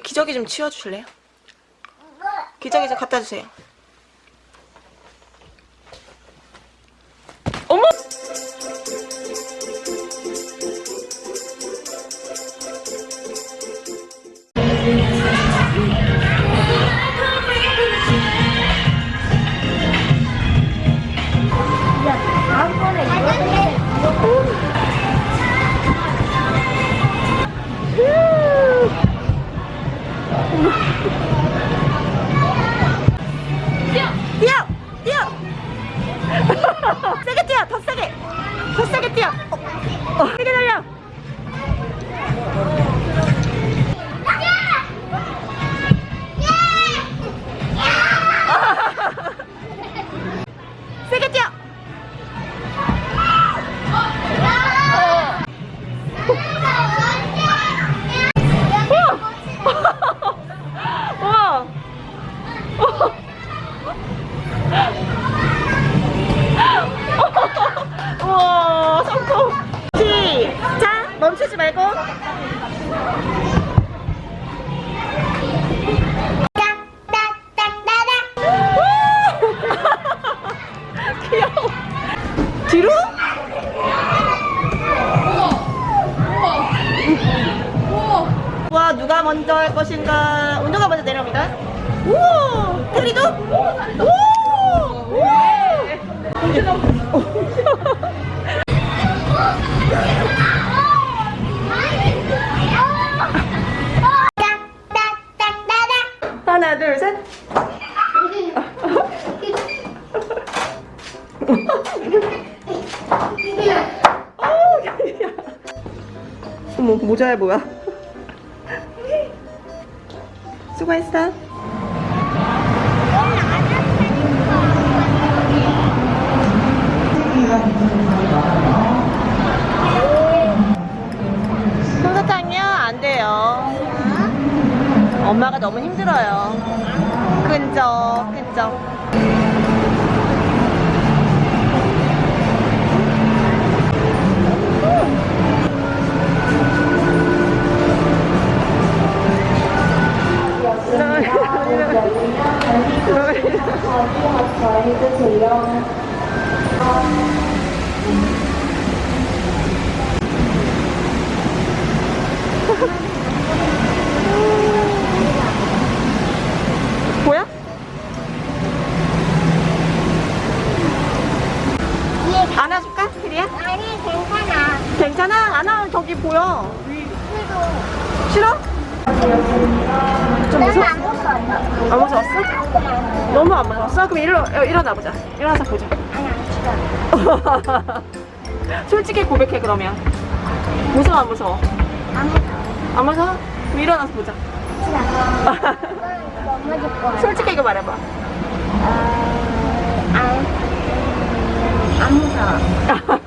기저귀 좀 치워주실래요? 기저귀 좀 갖다 주세요. 뛰어! 뛰어! 세게 뛰어! 더 세게! 더 세게 뛰어! 어, 어, 멈추지 말고 귀여워 뒤로? 와 누가 먼저 할 것인가 운동가 먼저 내려옵니다 우와 테리도? 오! 우와! 어머 모자야 뭐야? 수고했어. 솜사탕이요? 안 돼요. 엄마가 너무 힘들어요. 끈적 끈적 보여? 안아줄까? 테리야? 아니 괜찮아. 괜찮아? 안아 저기 보여 싫어? 좀난 무서워? 안 무서웠어? 너무 안 무서웠어? 그럼 일어, 어, 일어나 보자 일어나서 보자 아니 안 싫어. 솔직히 고백해 그러면 무서워 안 무서워? 안 무서워. 안 무서워? 그럼 일어나서 보자. 솔직히 이거 말해봐 어, 안, 안 무서워.